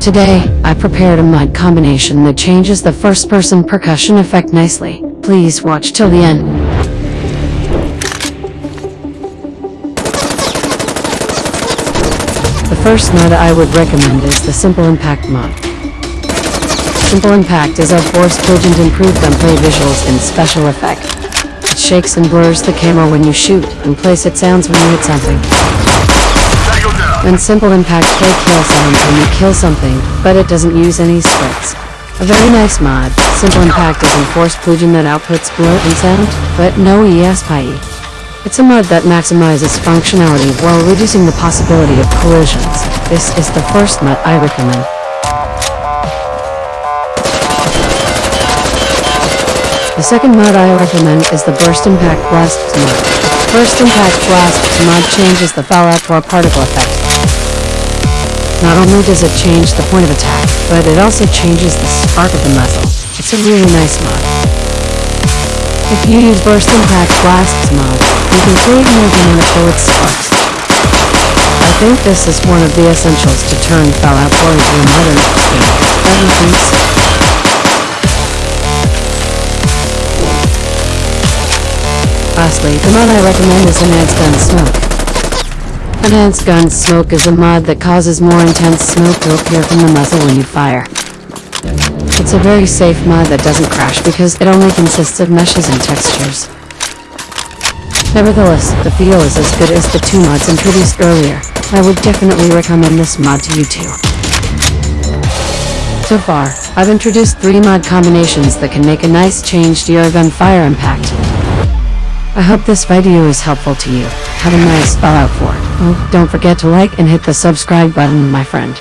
Today, I prepared a mod combination that changes the first-person percussion effect nicely. Please watch till the end. The first mod I would recommend is the Simple Impact mod. Simple Impact is a force plugin improved gunplay visuals and special effect. It shakes and blurs the camera when you shoot, and plays it sounds when you hit something. When Simple Impact play kill sounds when you kill something, but it doesn't use any scripts. A very nice mod. Simple Impact is a force plugin that outputs blur and sound, but no ESPI. It's a mod that maximizes functionality while reducing the possibility of collisions. This is the first mod I recommend. The second mod I recommend is the Burst Impact Blast mod. Burst Impact Blast mod changes the Fallout 4 particle effect. Not only does it change the point of attack, but it also changes the spark of the muzzle. It's a really nice mod. If you use Burst Impact Blasts mod, you can create more dynamic bullet sparks. I think this is one of the essentials to turn Fallout 4 into a modern so? Lastly, the mod I recommend is Enhanced Gun Smoke. Enhanced Gun Smoke is a mod that causes more intense smoke to appear from the muzzle when you fire. It's a very safe mod that doesn't crash because it only consists of meshes and textures. Nevertheless, the feel is as good as the two mods introduced earlier. I would definitely recommend this mod to you too. So far, I've introduced three mod combinations that can make a nice change to your gun fire impact. I hope this video is helpful to you. Have a nice Fallout 4. Oh, don't forget to like and hit the subscribe button, my friend.